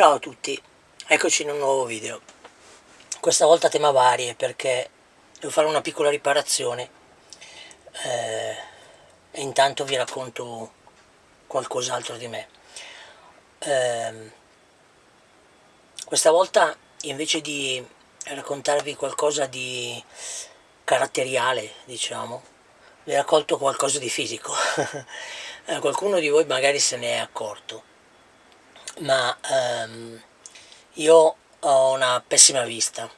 Ciao a tutti, eccoci in un nuovo video. Questa volta tema varie perché devo fare una piccola riparazione eh, e intanto vi racconto qualcos'altro di me. Eh, questa volta invece di raccontarvi qualcosa di caratteriale, diciamo, vi raccolto qualcosa di fisico. Eh, qualcuno di voi magari se ne è accorto ma ehm, io ho una pessima vista.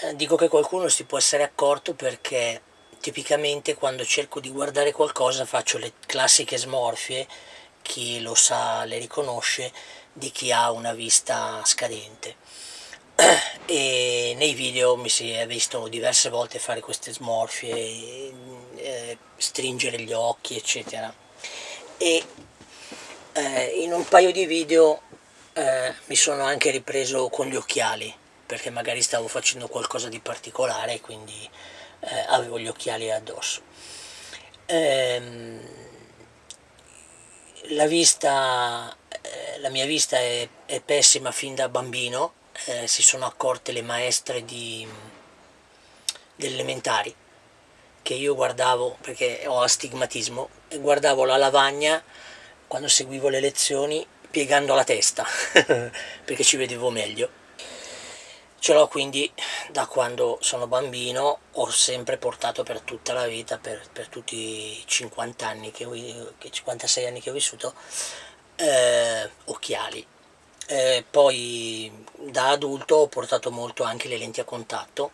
Eh, dico che qualcuno si può essere accorto perché tipicamente quando cerco di guardare qualcosa faccio le classiche smorfie, chi lo sa le riconosce, di chi ha una vista scadente. E nei video mi si è visto diverse volte fare queste smorfie, eh, stringere gli occhi, eccetera. E eh, in un paio di video eh, mi sono anche ripreso con gli occhiali perché magari stavo facendo qualcosa di particolare quindi eh, avevo gli occhiali addosso. Ehm, la vista eh, la mia vista è, è, pessima fin da bambino eh, si sono accorte le maestre di, delle elementari che io guardavo perché ho astigmatismo e guardavo la lavagna quando seguivo le lezioni piegando la testa perché ci vedevo meglio. Ce l'ho quindi da quando sono bambino ho sempre portato per tutta la vita per, per tutti i 50 anni che ho, 56 anni che ho vissuto eh, occhiali. Eh, poi da adulto ho portato molto anche le lenti a contatto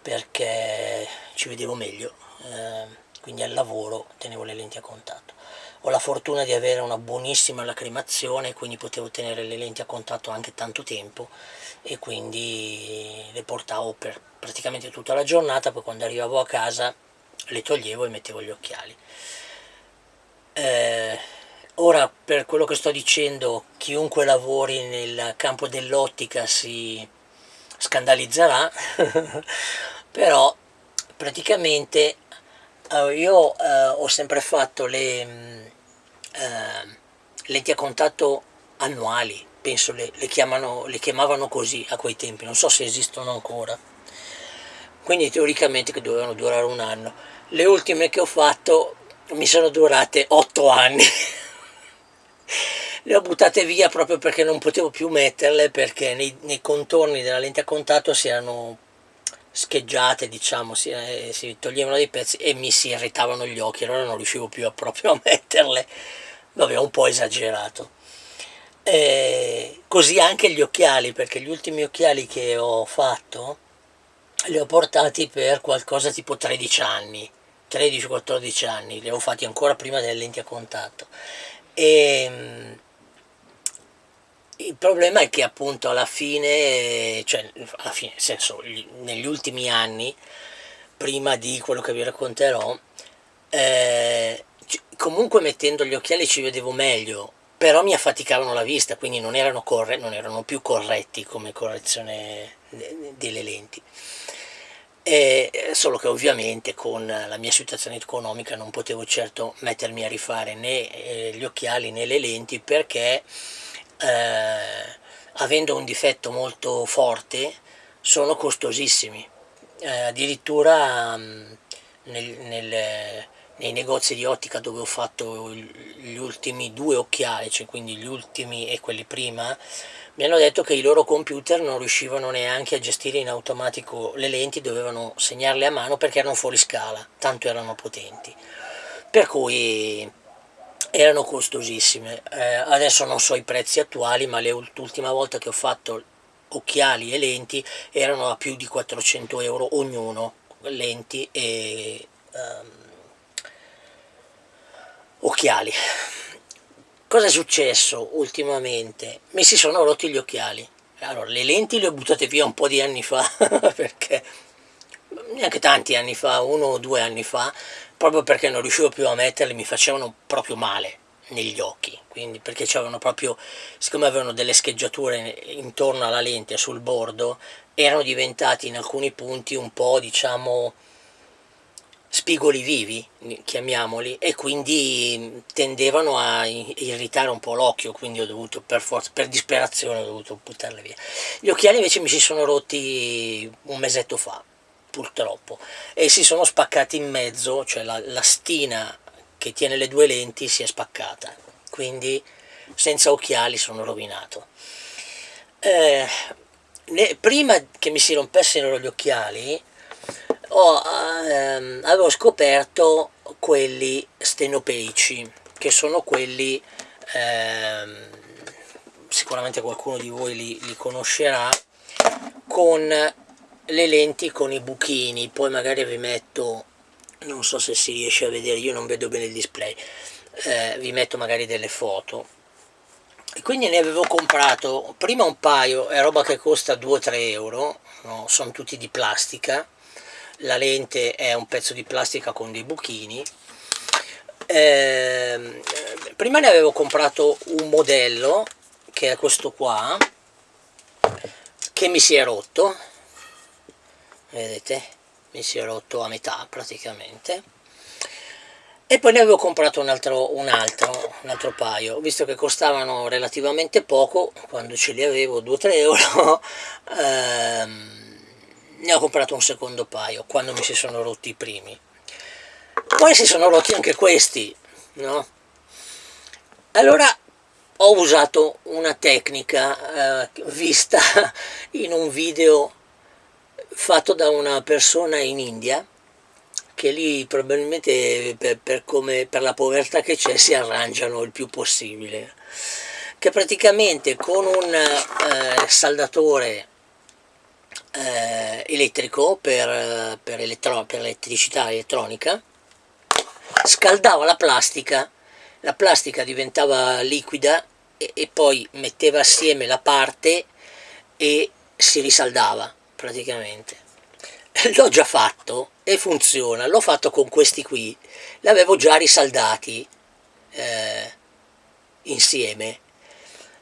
perché ci vedevo meglio eh, quindi al lavoro tenevo le lenti a contatto. Ho la fortuna di avere una buonissima lacrimazione quindi potevo tenere le lenti a contatto anche tanto tempo e quindi le portavo per praticamente tutta la giornata poi quando arrivavo a casa le toglievo e mettevo gli occhiali. Eh, ora per quello che sto dicendo chiunque lavori nel campo dell'ottica si scandalizzerà però praticamente allora, io eh, ho sempre fatto le mm, eh, lenti a contatto annuali, penso le, le, chiamano, le chiamavano così a quei tempi, non so se esistono ancora. Quindi teoricamente che dovevano durare un anno. Le ultime che ho fatto mi sono durate otto anni. le ho buttate via proprio perché non potevo più metterle perché nei, nei contorni della lente a contatto si erano scheggiate diciamo si, eh, si, toglievano dei pezzi e mi si irritavano gli occhi allora non riuscivo più a proprio a metterle. Vabbè un po' esagerato. E così anche gli occhiali perché gli ultimi occhiali che ho fatto li ho portati per qualcosa tipo 13 anni 13-14 anni li ho fatti ancora prima delle lenti a contatto. E il problema è che appunto alla fine, cioè alla fine, nel senso, negli ultimi anni, prima di quello che vi racconterò, eh, comunque mettendo gli occhiali ci vedevo meglio, però mi affaticavano la vista, quindi non erano, non erano più corretti come correzione delle lenti. E solo che ovviamente con la mia situazione economica non potevo certo mettermi a rifare né eh, gli occhiali né le lenti perché eh, avendo un difetto molto forte sono costosissimi. Eh, addirittura mh, nel, nel, nei negozi di ottica dove ho fatto gli ultimi due occhiali cioè quindi gli ultimi e quelli prima mi hanno detto che i loro computer non riuscivano neanche a gestire in automatico le lenti dovevano segnarle a mano perché erano fuori scala tanto erano potenti. Per cui erano costosissime. Eh, adesso non so i prezzi attuali ma l'ultima volta che ho fatto occhiali e lenti erano a più di 400 euro ognuno lenti e um, occhiali. Cosa è successo ultimamente? mi si sono rotti gli occhiali. Allora le lenti le ho buttate via un po' di anni fa perché neanche tanti anni fa, uno o due anni fa proprio perché non riuscivo più a metterli, mi facevano proprio male negli occhi, quindi perché c'erano proprio, siccome avevano delle scheggiature intorno alla lente sul bordo, erano diventati in alcuni punti un po' diciamo spigoli vivi, chiamiamoli, e quindi tendevano a irritare un po' l'occhio, quindi ho dovuto per forza, per disperazione ho dovuto buttarle via. Gli occhiali invece mi si sono rotti un mesetto fa, purtroppo, e si sono spaccati in mezzo, cioè la, la stina che tiene le due lenti si è spaccata, quindi senza occhiali sono rovinato. Eh, ne, prima che mi si rompessero gli occhiali, ho, ehm, avevo scoperto quelli stenopeici, che sono quelli, ehm, sicuramente qualcuno di voi li, li conoscerà, con le lenti con i buchini, poi magari vi metto, non so se si riesce a vedere, io non vedo bene il display, eh, vi metto magari delle foto. E quindi ne avevo comprato prima un paio, è roba che costa 2-3 euro, no? sono tutti di plastica, la lente è un pezzo di plastica con dei buchini eh, prima ne avevo comprato un modello che è questo qua che mi si è rotto vedete mi si è rotto a metà praticamente e poi ne avevo comprato un altro, un altro, un altro paio visto che costavano relativamente poco quando ce li avevo 2-3 euro ehm, ne ho comprato un secondo paio quando mi si sono rotti i primi poi si sono rotti anche questi no? allora ho usato una tecnica eh, vista in un video fatto da una persona in India che lì probabilmente per, per, come, per la povertà che c'è si arrangiano il più possibile. Che praticamente con un eh, saldatore eh, elettrico per, per, elettro, per elettricità elettronica, scaldava la plastica, la plastica diventava liquida e, e poi metteva assieme la parte e si risaldava praticamente. L'ho già fatto e funziona, l'ho fatto con questi qui, l'avevo già risaldati eh, insieme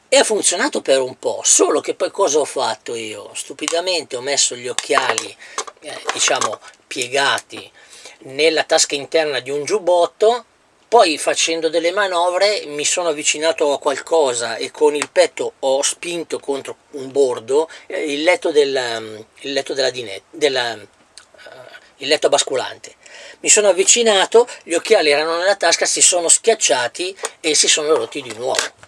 e ha funzionato per un po', solo che poi cosa ho fatto io? Stupidamente ho messo gli occhiali, eh, diciamo, piegati nella tasca interna di un giubbotto, poi facendo delle manovre mi sono avvicinato a qualcosa e con il petto ho spinto contro un bordo eh, il letto, del, il letto della dinette, della, uh, il letto basculante. Mi sono avvicinato, gli occhiali erano nella tasca, si sono schiacciati e si sono rotti di nuovo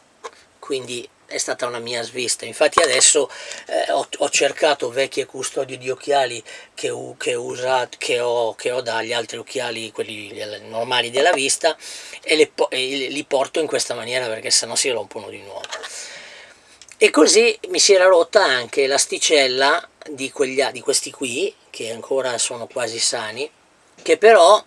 quindi è stata una mia svista. Infatti adesso eh, ho, ho, cercato vecchie custodie di occhiali che, che, usat, che, ho, che, ho, dagli altri occhiali quelli normali della vista e, le, e li porto in questa maniera perché sennò si rompono di nuovo. E così mi si era rotta anche l'asticella di, di questi qui che ancora sono quasi sani che però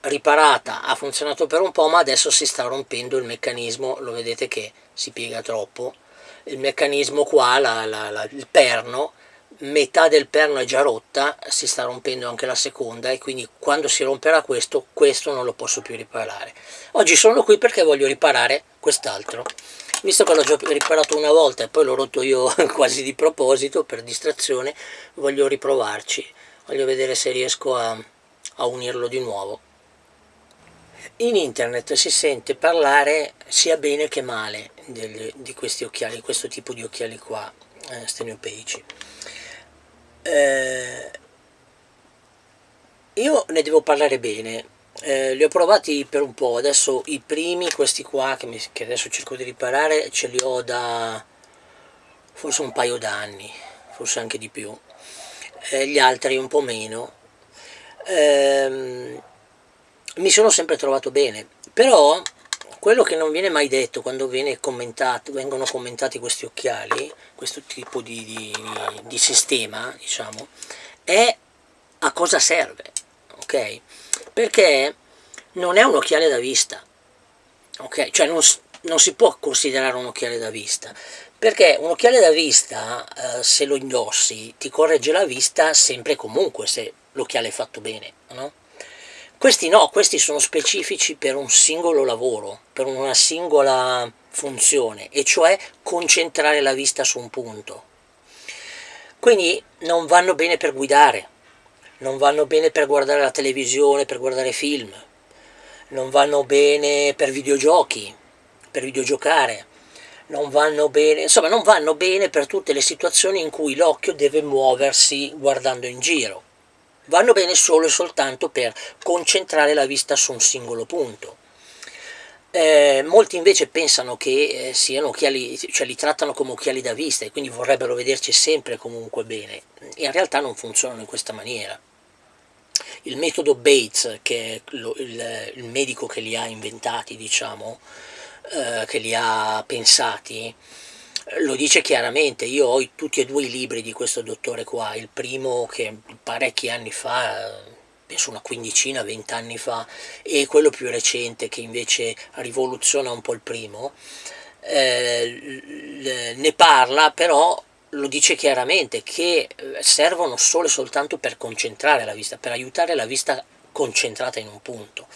riparata, ha funzionato per un po' ma adesso si sta rompendo il meccanismo, lo vedete che si piega troppo, il meccanismo qua, la, la, la, il perno, metà del perno è già rotta, si sta rompendo anche la seconda e quindi quando si romperà questo, questo non lo posso più riparare. Oggi sono qui perché voglio riparare quest'altro, visto che l'ho già riparato una volta e poi l'ho rotto io quasi di proposito, per distrazione, voglio riprovarci, voglio vedere se riesco a, a unirlo di nuovo. In internet si sente parlare sia bene che male del, di questi occhiali, questo tipo di occhiali qua, eh, steniopeici. Eh, io ne devo parlare bene, eh, li ho provati per un po', adesso i primi, questi qua che, mi, che adesso cerco di riparare, ce li ho da forse un paio d'anni, forse anche di più, eh, gli altri un po' meno. Ehm, mi sono sempre trovato bene, però quello che non viene mai detto quando commentato, vengono commentati questi occhiali, questo tipo di, di, di sistema, diciamo, è a cosa serve, ok? Perché non è un occhiale da vista, ok? Cioè non, non si può considerare un occhiale da vista, perché un occhiale da vista, eh, se lo indossi, ti corregge la vista sempre e comunque, se l'occhiale è fatto bene, no? Questi no, questi sono specifici per un singolo lavoro, per una singola funzione, e cioè concentrare la vista su un punto. Quindi non vanno bene per guidare, non vanno bene per guardare la televisione, per guardare film, non vanno bene per videogiochi, per videogiocare, non vanno bene, insomma non vanno bene per tutte le situazioni in cui l'occhio deve muoversi guardando in giro. Vanno bene solo e soltanto per concentrare la vista su un singolo punto. Eh, molti invece pensano che eh, siano occhiali, cioè li trattano come occhiali da vista e quindi vorrebbero vederci sempre comunque bene. In realtà non funzionano in questa maniera. Il metodo Bates, che è lo, il, il, medico che li ha inventati, diciamo, eh, che li ha pensati, lo dice chiaramente, io ho tutti e due i libri di questo dottore qua, il primo che parecchi anni fa, penso una quindicina, vent'anni fa, e quello più recente che invece rivoluziona un po' il primo, eh, ne parla però lo dice chiaramente che eh, servono solo e soltanto per concentrare la vista, per aiutare la vista concentrata in un punto.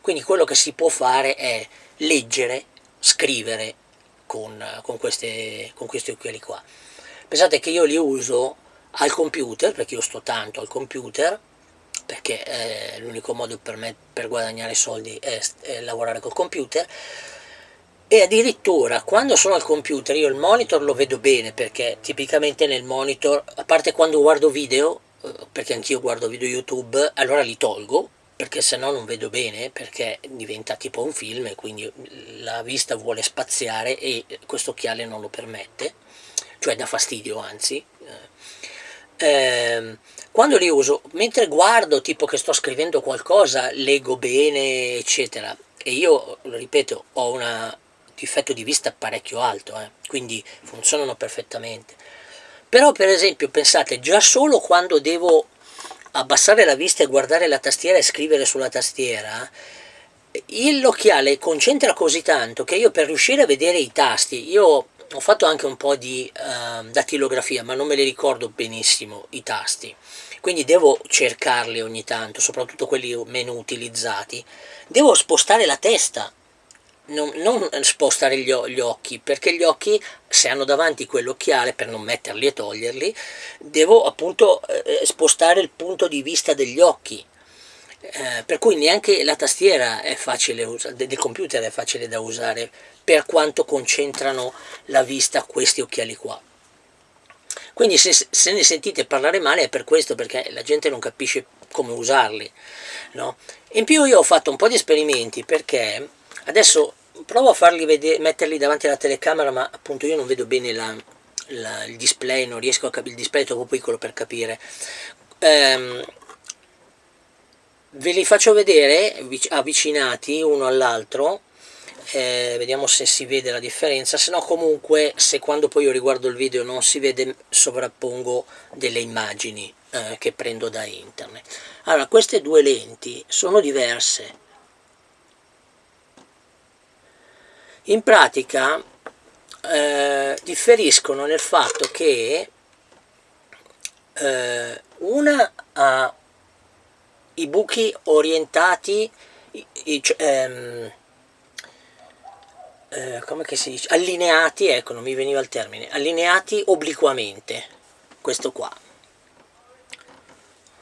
Quindi quello che si può fare è leggere, scrivere con, con, queste, con questi occhiali qua. Pensate che io li uso al computer, perché io sto tanto al computer, perché eh, l'unico modo per me per guadagnare soldi è, è lavorare col computer, e addirittura quando sono al computer io il monitor lo vedo bene perché tipicamente nel monitor, a parte quando guardo video, eh, perché anch'io guardo video YouTube, allora li tolgo perché se no non vedo bene perché diventa tipo un film e quindi la vista vuole spaziare e questo occhiale non lo permette, cioè dà fastidio anzi. Eh, quando li uso, mentre guardo tipo che sto scrivendo qualcosa, leggo bene eccetera e io, ripeto, ho una difetto di vista parecchio alto, eh, quindi funzionano perfettamente. Però per esempio pensate, già solo quando devo abbassare la vista e guardare la tastiera e scrivere sulla tastiera, l'occhiale concentra così tanto che io per riuscire a vedere i tasti, io ho fatto anche un po' di uh, datilografia, ma non me li ricordo benissimo i tasti, quindi devo cercarli ogni tanto, soprattutto quelli meno utilizzati, devo spostare la testa non, non spostare gli, gli, occhi, perché gli occhi, se hanno davanti quell'occhiale, per non metterli e toglierli, devo appunto eh, spostare il punto di vista degli occhi. Eh, per cui neanche la tastiera del computer è facile da usare per quanto concentrano la vista questi occhiali qua. Quindi se, se ne sentite parlare male è per questo, perché la gente non capisce come usarli. No? In più io ho fatto un po' di esperimenti perché adesso provo a farli vedere, metterli davanti alla telecamera ma appunto io non vedo bene la, la, il display, non riesco a capire, il display è troppo piccolo per capire. Ehm, ve li faccio vedere avvicinati uno all'altro, eh, vediamo se si vede la differenza, se no comunque se quando poi io riguardo il video non si vede sovrappongo delle immagini eh, che prendo da internet. Allora queste due lenti sono diverse, in pratica eh, differiscono nel fatto che eh, una ha i buchi orientati i, i, ehm, eh, come si dice? allineati, ecco non mi veniva il termine, allineati obliquamente, questo qua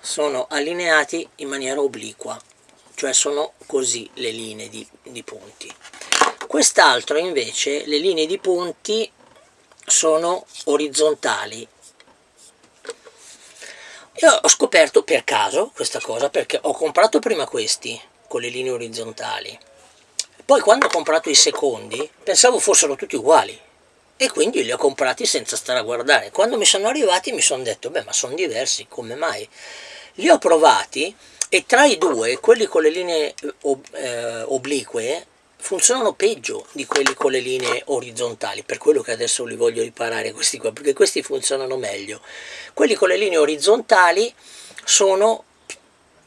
sono allineati in maniera obliqua, cioè sono così le linee di, di punti quest'altro invece le linee di punti sono orizzontali. Io ho scoperto per caso questa cosa perché ho comprato prima questi con le linee orizzontali. Poi quando ho comprato i secondi pensavo fossero tutti uguali. E quindi li ho comprati senza stare a guardare. Quando mi sono arrivati mi sono detto beh ma sono diversi come mai? Li ho provati e tra i due quelli con le linee eh, oblique funzionano peggio di quelli con le linee orizzontali, per quello che adesso li voglio riparare questi qua, perché questi funzionano meglio. Quelli con le linee orizzontali sono,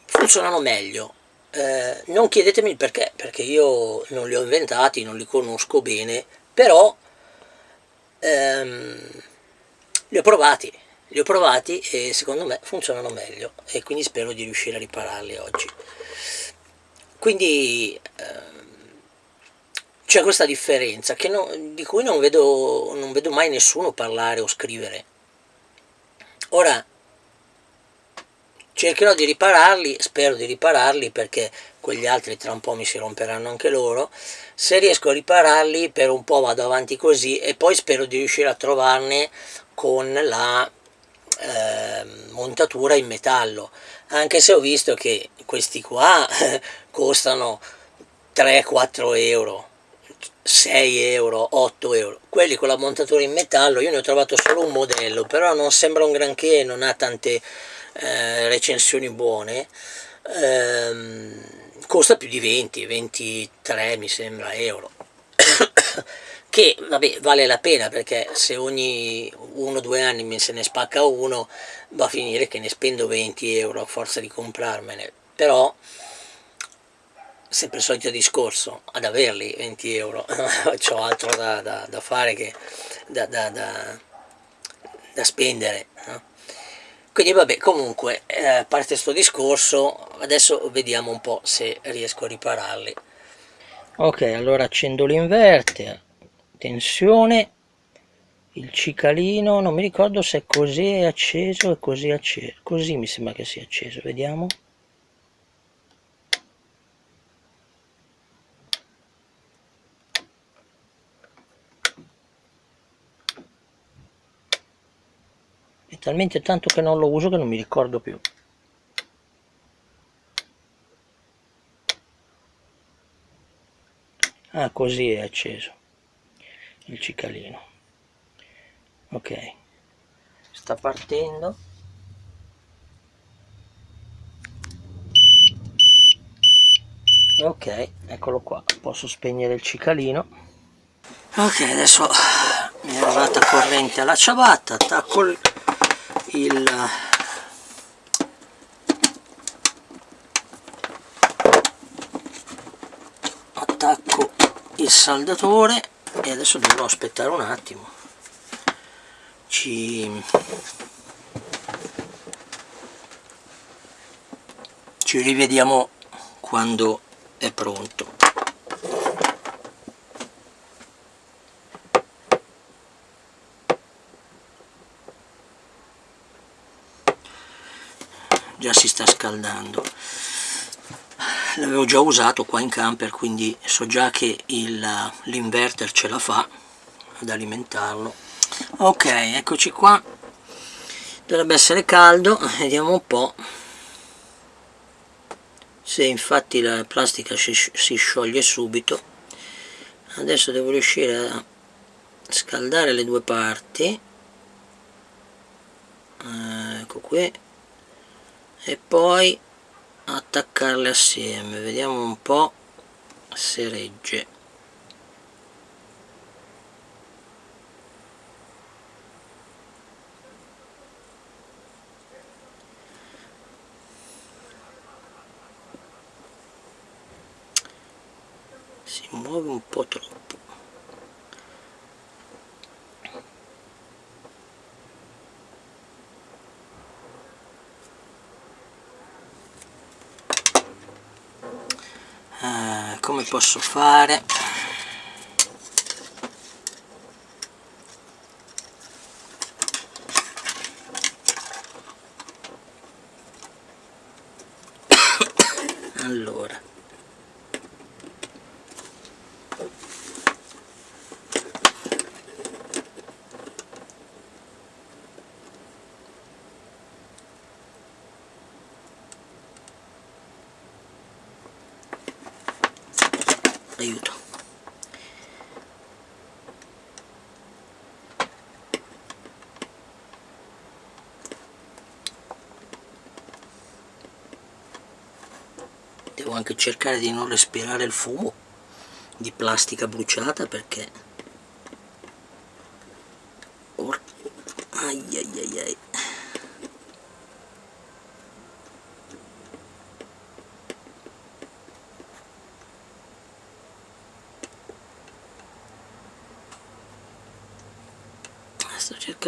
funzionano meglio. Eh, non chiedetemi il perché, perché io non li ho inventati, non li conosco bene, però ehm, li ho provati, li ho provati e secondo me funzionano meglio e quindi spero di riuscire a ripararli oggi. Quindi... Eh, c'è questa differenza non, di cui non vedo, non vedo mai nessuno parlare o scrivere. Ora, cercherò di ripararli, spero di ripararli perché quegli altri tra un po' mi si romperanno anche loro, se riesco a ripararli per un po' vado avanti così e poi spero di riuscire a trovarne con la eh, montatura in metallo, anche se ho visto che questi qua costano 3-4 euro 6 euro, 8 euro. Quelli con la montatura in metallo, io ne ho trovato solo un modello, però non sembra un granché, non ha tante eh, recensioni buone. Ehm, costa più di 20, 23 mi sembra euro. che vabbè, vale la pena perché se ogni uno o due anni me se ne spacca uno va a finire che ne spendo 20 euro a forza di comprarmene però sempre il solito discorso, ad averli 20 euro, ho altro da, da, da, fare che da, da spendere. No? Quindi vabbè, comunque, eh, a parte questo discorso, adesso vediamo un po' se riesco a ripararli. Ok, allora accendo l'inverter, tensione, il cicalino, non mi ricordo se è così acceso e così acceso, così mi sembra che sia acceso, vediamo. Talmente tanto che non lo uso che non mi ricordo più. Ah così è acceso il cicalino. Ok. Sta partendo. Ok eccolo qua. Posso spegnere il cicalino. Ok adesso mi è arrivata corrente alla ciabatta. Attacco il il attacco il saldatore e adesso dovrò aspettare un attimo. Ci ci rivediamo quando è pronto già si sta scaldando. L'avevo già usato qua in camper quindi so già che l'inverter ce la fa ad alimentarlo. Ok eccoci qua. Dovrebbe essere caldo vediamo un po' se infatti la plastica si, scioglie subito. Adesso devo riuscire a scaldare le due parti. Ecco qui e poi attaccarle assieme. Vediamo un po' se regge. Si muove un po' troppo come posso fare allora aiuto. Devo anche cercare di non respirare il fumo di plastica bruciata perché Or... ai ai ai ai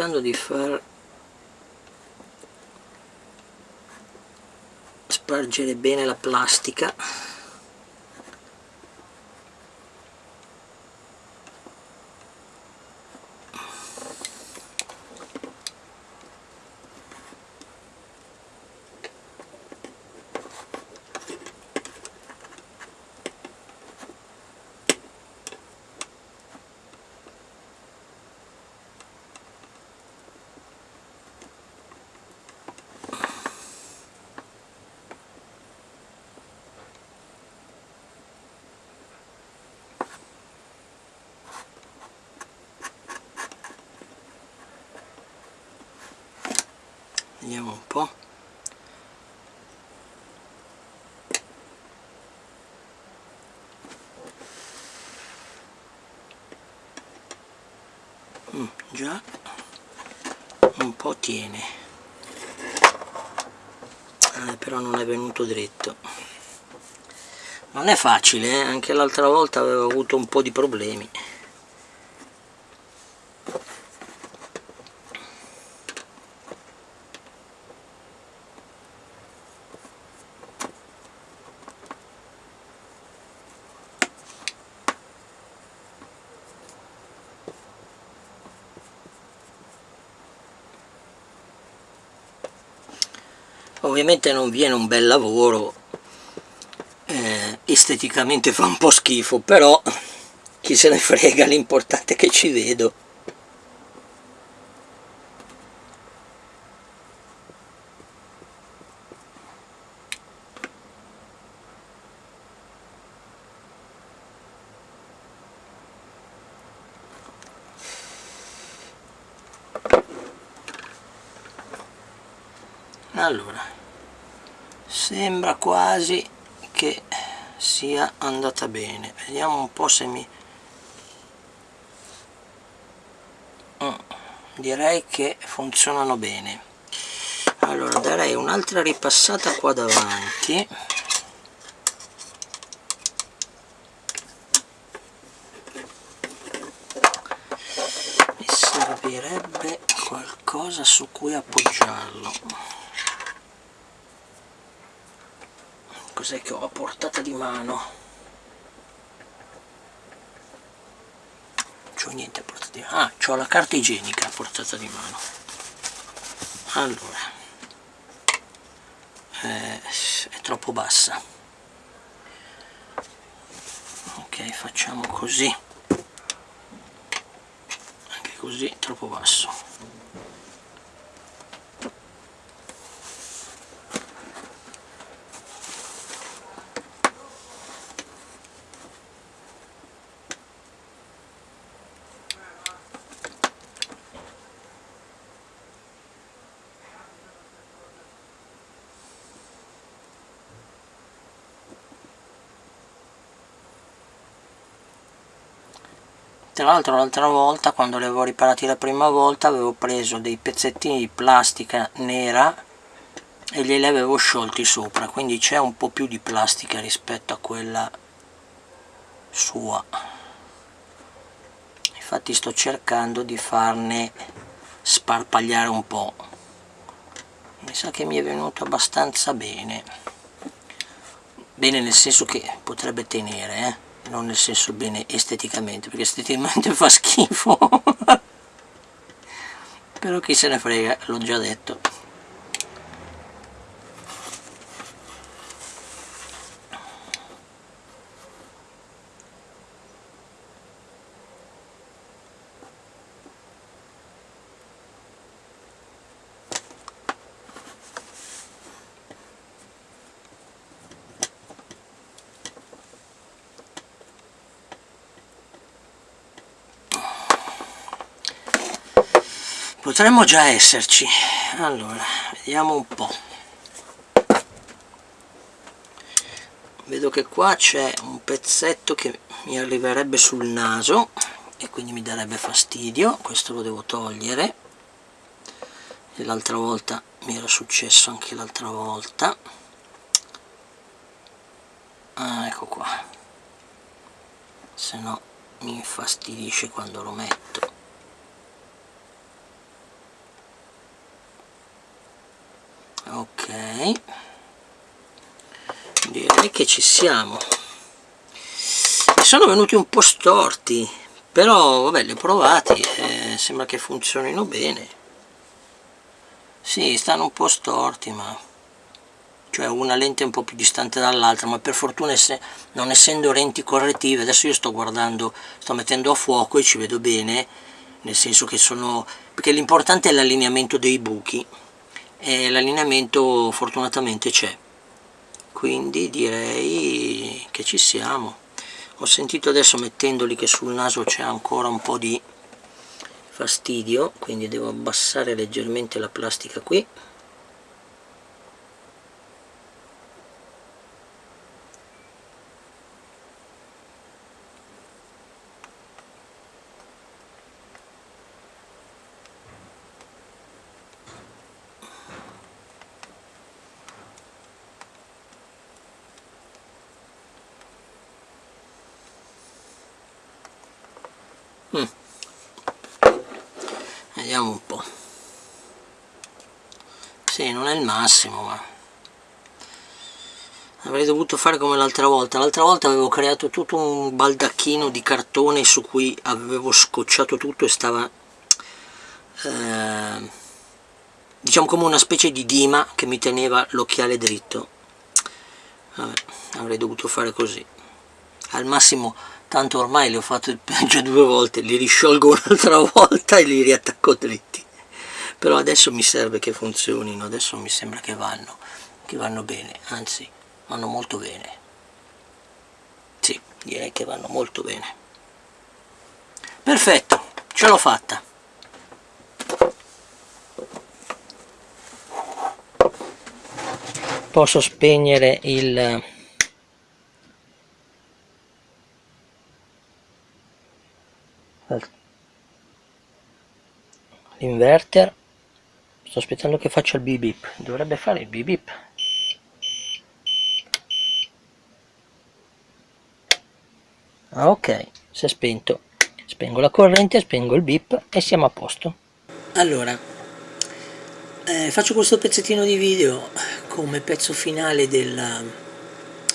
cercando di far spargere bene la plastica vediamo un po' mm, già. Un po' tiene. Eh, però non è venuto dritto. Non è facile eh? anche l'altra volta avevo avuto un po' di problemi ovviamente non viene un bel lavoro eh, esteticamente fa un po' schifo però chi se ne frega l'importante è che ci vedo allora sembra quasi che sia andata bene vediamo un po' se mi mm, direi che funzionano bene. Allora darei un'altra ripassata qua davanti. Mi servirebbe qualcosa su cui appoggiarlo. Cos'è che ho a portata di mano c'ho niente a portata di mano. Ah, c'ho la carta igienica a portata di mano. Allora. Eh, è troppo bassa. Ok facciamo così. Anche così troppo basso tra l'altro l'altra volta quando li avevo riparati la prima volta avevo preso dei pezzettini di plastica nera e glieli avevo sciolti sopra. Quindi c'è un po' più di plastica rispetto a quella sua. Infatti sto cercando di farne sparpagliare un po' mi sa che mi è venuto abbastanza bene. Bene nel senso che potrebbe tenere eh non nel senso bene esteticamente perché esteticamente fa schifo. Però chi se ne frega l'ho già detto potremmo già esserci. Allora vediamo un po' vedo che qua c'è un pezzetto che mi arriverebbe sul naso e quindi mi darebbe fastidio. Questo lo devo togliere. E l'altra volta mi era successo anche l'altra volta. Ah, ecco qua. Se no mi infastidisce quando lo metto ok. Direi che ci siamo. Mi sono venuti un po' storti però vabbè li ho provati eh, sembra che funzionino bene. Sì stanno un po' storti ma cioè una lente un po' più distante dall'altra ma per fortuna non essendo lenti correttive adesso io sto guardando sto mettendo a fuoco e ci vedo bene nel senso che sono perché l'importante è l'allineamento dei buchi e l'allineamento fortunatamente c'è. Quindi direi che ci siamo. Ho sentito adesso mettendoli che sul naso c'è ancora un po' di fastidio quindi devo abbassare leggermente la plastica qui vediamo un po' sì non è il massimo ma avrei dovuto fare come l'altra volta. L'altra volta avevo creato tutto un baldacchino di cartone su cui avevo scocciato tutto e stava eh, diciamo come una specie di dima che mi teneva l'occhiale dritto. Vabbè, avrei dovuto fare così. Al massimo tanto ormai li ho fatto già due volte li risciolgo un'altra volta e li riattacco dritti. Però adesso mi serve che funzionino adesso mi sembra che vanno che vanno bene anzi vanno molto bene. Sì direi che vanno molto bene. Perfetto ce l'ho fatta. Posso spegnere il l'inverter sto aspettando che faccia il bip dovrebbe fare il bip ah, ok. Si è spento. Spengo la corrente spengo il bip e siamo a posto. Allora eh, faccio questo pezzettino di video come pezzo finale della,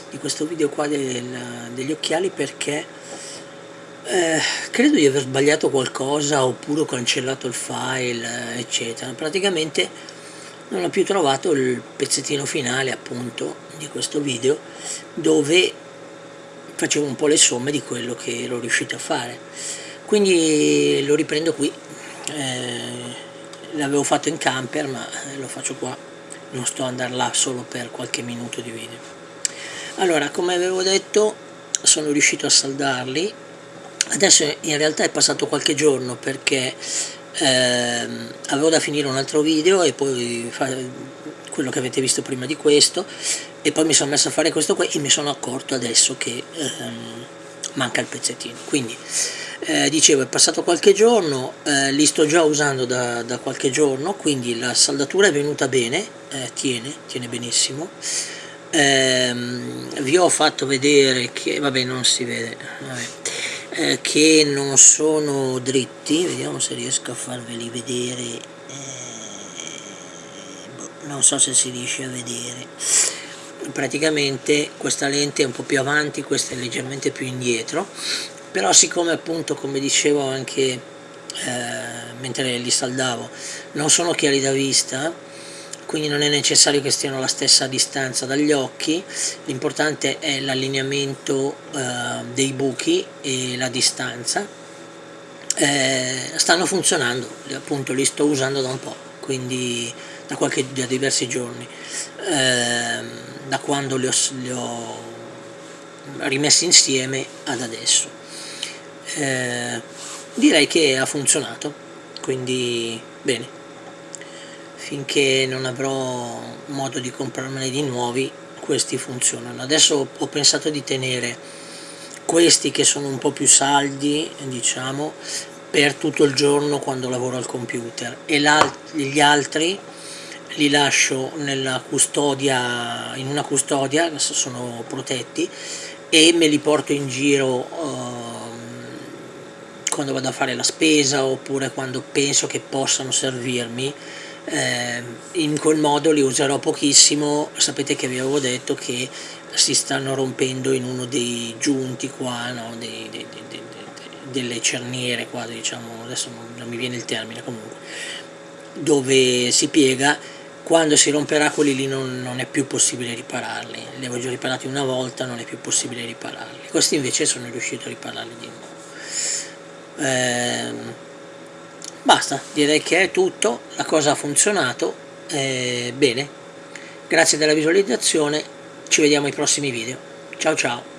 di questo video qua del, degli occhiali perché eh, credo di aver sbagliato qualcosa oppure ho cancellato il file eccetera. Praticamente non ho più trovato il pezzettino finale appunto di questo video dove facevo un po' le somme di quello che ero riuscito a fare. Quindi lo riprendo qui. Eh, l'avevo fatto in camper ma lo faccio qua. Non sto ad andare là solo per qualche minuto di video. Allora come avevo detto sono riuscito a saldarli adesso in realtà è passato qualche giorno perché ehm, avevo da finire un altro video e poi quello che avete visto prima di questo e poi mi sono messo a fare questo qua e mi sono accorto adesso che ehm, manca il pezzettino. Quindi eh, dicevo è passato qualche giorno eh, li sto già usando da, da, qualche giorno quindi la saldatura è venuta bene eh, tiene, tiene benissimo. Ehm, vi ho fatto vedere che vabbè non si vede vabbè eh, che non sono dritti vediamo se riesco a farveli vedere eh, boh, non so se si riesce a vedere. Praticamente questa lente è un po' più avanti questa è leggermente più indietro però siccome appunto come dicevo anche eh, mentre li saldavo non sono chiari da vista quindi non è necessario che stiano alla stessa distanza dagli occhi, l'importante è l'allineamento eh, dei buchi e la distanza. Eh, stanno funzionando, appunto li sto usando da un po', quindi da, qualche, da diversi giorni, eh, da quando li ho, li ho, rimessi insieme ad adesso. Eh, direi che ha funzionato, quindi bene finché non avrò modo di comprarmene di nuovi questi funzionano. Adesso ho pensato di tenere questi che sono un po' più saldi diciamo per tutto il giorno quando lavoro al computer. E gli altri li lascio custodia in una custodia sono protetti e me li porto in giro uh, quando vado a fare la spesa oppure quando penso che possano servirmi eh, in quel modo li userò pochissimo. Sapete che vi avevo detto che si stanno rompendo in uno dei giunti qua no? dei, dei, dei, delle cerniere qua diciamo adesso non, mi viene il termine comunque dove si piega. Quando si romperà quelli lì non, non, è più possibile ripararli. Li avevo già riparati una volta non è più possibile ripararli. Questi invece sono riuscito a ripararli di nuovo. Eh, basta direi che è tutto la cosa ha funzionato eh, bene. Grazie della visualizzazione ci vediamo ai prossimi video. Ciao ciao